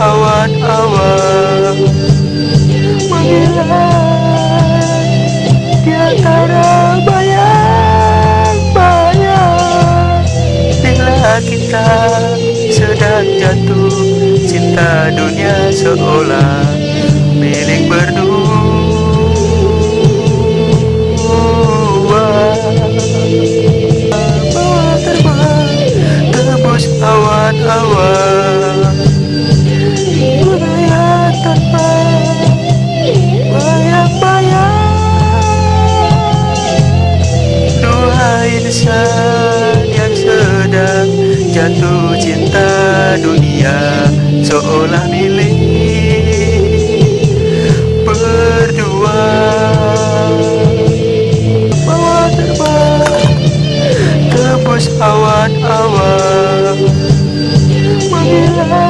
awan-awan menghilang di antara bayang-bayang bila kita sedang jatuh cinta dunia seolah milik berdua. Bawa terbang tebus awan-awan. Insan yang sedang jatuh cinta dunia Seolah milik berdua. Bawa terbang tembus awan-awan Menghilang